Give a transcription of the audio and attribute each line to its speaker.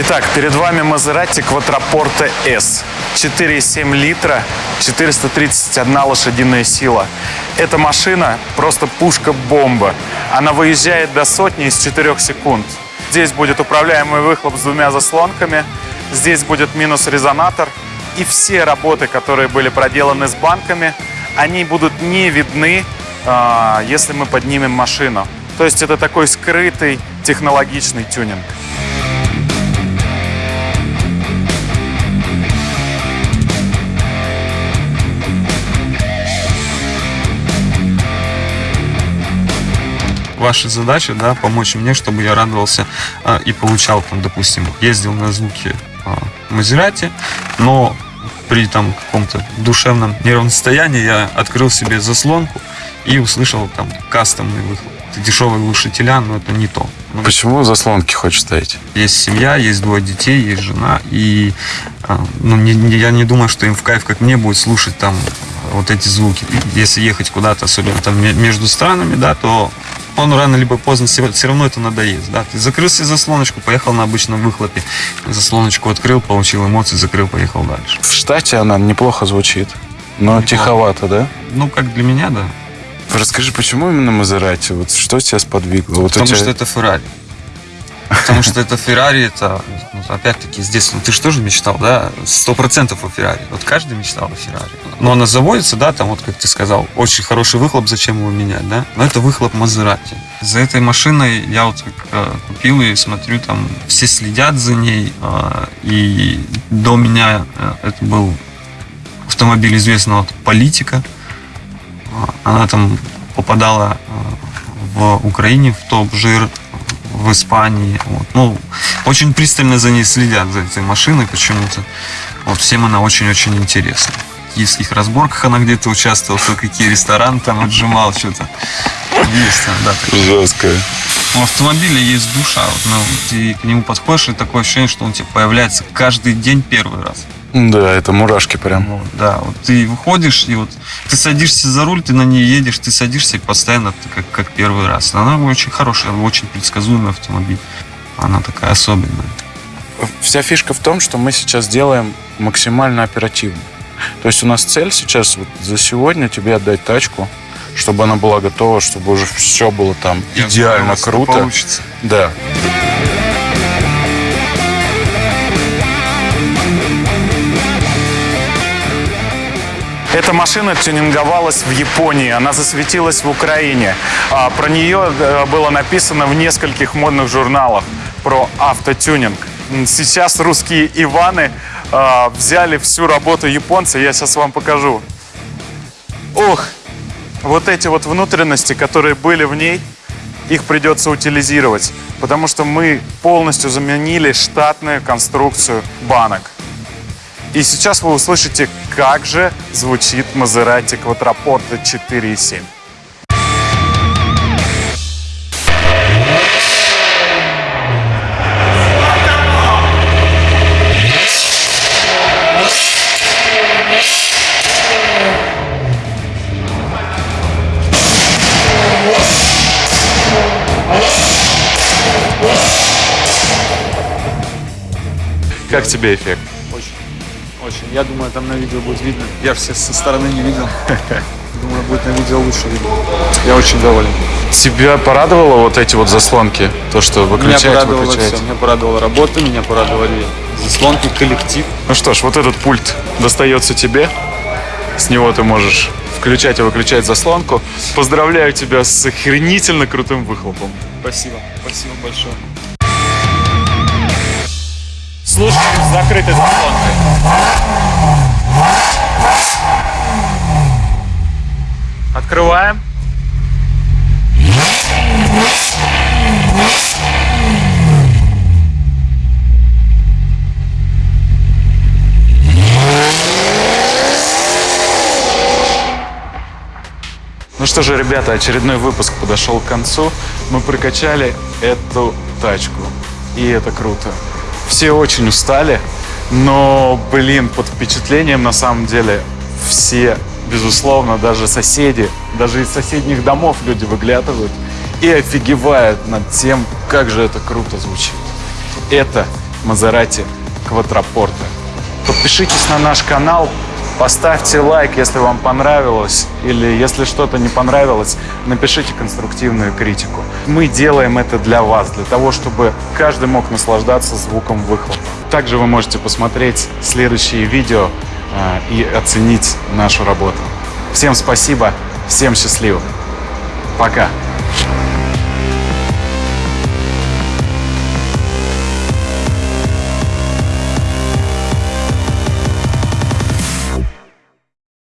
Speaker 1: Итак, перед вами Мазерати Quattroporte S. 4,7 литра, 431 лошадиная сила. Эта машина просто пушка-бомба. Она выезжает до сотни из 4 секунд. Здесь будет управляемый выхлоп с двумя заслонками. Здесь будет минус-резонатор. И все работы, которые были проделаны с банками, они будут не видны, а, если мы поднимем машину. То есть это такой скрытый технологичный тюнинг.
Speaker 2: Ваша задача, да, помочь мне, чтобы я радовался а, и получал, там, допустим, ездил на звуки а, Мазерати, но при там каком-то душевном нервном состоянии я открыл себе заслонку и услышал там кастомный выхлоп. Это дешевые глушителя, но это не то. Ну,
Speaker 3: Почему заслонки хочешь ставить?
Speaker 2: Есть семья, есть двое детей, есть жена, и а, ну, не, не- я не думаю, что им в кайф, как мне, будет слушать там вот эти звуки. Если ехать куда-то, особенно там ме- между странами, да, то он рано либо поздно все, равно это надоест. Да? Ты закрыл себе заслоночку, поехал на обычном выхлопе, заслоночку открыл, получил эмоции, закрыл, поехал дальше.
Speaker 3: В штате она неплохо звучит, но
Speaker 2: Неплохо.
Speaker 3: тиховато, да?
Speaker 2: Ну, как для меня, да.
Speaker 3: Расскажи, почему именно Мазерати? Вот что тебя сподвигло? Вот
Speaker 2: Потому
Speaker 3: тебя-
Speaker 2: что это Феррари. Потому что это Феррари, это, ну, опять-таки, с детства, ну, ты же тоже мечтал, да, сто процентов о Феррари. Вот каждый мечтал о Феррари. Но она заводится, да, там, вот, как ты сказал, очень хороший выхлоп, зачем его менять, да? Но это выхлоп Мазерати. За этой машиной я вот э, купил и смотрю, там, все следят за ней, э, и до меня э, это был автомобиль известного политика. А, Она там попадала э, в Украине в топ-жир, в Испании. Вот. Ну, очень пристально за ней следят, за этой машиной почему-то. Вот всем она очень-очень интересна. В киевских разборках она где-то участвовала, кто какие рестораны там отжимал, что-то. Есть там, да. такое.
Speaker 3: Жесткая.
Speaker 2: У автомобиля есть душа. Вот, ну, ты к нему подходишь, и такое ощущение, что он тебе появляется каждый день первый раз.
Speaker 3: Да, это мурашки прям.
Speaker 2: Вот, да, вот ты выходишь, и вот ты садишься за руль, ты на ней едешь, ты садишься и постоянно ты как, как первый раз. Она очень хорошая, очень предсказуемый автомобиль. Она такая особенная.
Speaker 3: Вся фишка в том, что мы сейчас делаем максимально оперативно. То есть у нас цель сейчас вот за сегодня тебе отдать тачку, чтобы она была готова, чтобы уже все было там
Speaker 2: Я
Speaker 3: идеально круто.
Speaker 2: Получится.
Speaker 3: Да.
Speaker 1: Эта машина тюнинговалась в Японии, она засветилась в Украине. А, Про нее э, было написано в нескольких модных журналах про автотюнинг. Сейчас русские Иваны а, взяли всю работу японца, я сейчас вам покажу. Ох, вот эти вот внутренности, которые были в ней, их придется утилизировать, потому что мы полностью заменили штатную конструкцию банок. И сейчас вы услышите, как же звучит Мазерати Quattroporte 4.7. Как тебе эффект?
Speaker 4: Очень. Я думаю, там на видео будет видно. Я все со стороны не видел. Думаю, будет на видео лучше видно. Я очень доволен.
Speaker 3: Тебя порадовало вот эти вот заслонки? То, что
Speaker 4: Меня
Speaker 3: выключать,
Speaker 4: порадовало
Speaker 3: выключать?
Speaker 4: все. Меня порадовала работа, меня порадовали заслонки, коллектив.
Speaker 1: Ну что ж, вот этот пульт достается тебе. С него ты можешь включать и выключать заслонку. Поздравляю тебя с охренительно крутым выхлопом.
Speaker 4: Спасибо. Спасибо большое.
Speaker 1: Слушай, с закрытой заслонкой. Открываем. Ну что же, ребята, очередной выпуск подошел к концу. Мы прокачали эту тачку. И это круто. Все очень устали, но, блин, под впечатлением на самом деле все, безусловно, даже соседи, даже из соседних домов люди выглядывают и офигевают над тем, как же это круто звучит. Это Мазерати Квадрапорте. Подпишитесь на наш канал, поставьте лайк, если вам понравилось, или если что-то не понравилось, напишите конструктивную критику. Мы делаем это для вас, для того, чтобы каждый мог наслаждаться звуком выхлопа. Также вы можете посмотреть следующие видео э, и оценить нашу работу. Всем спасибо, всем счастливо. Пока.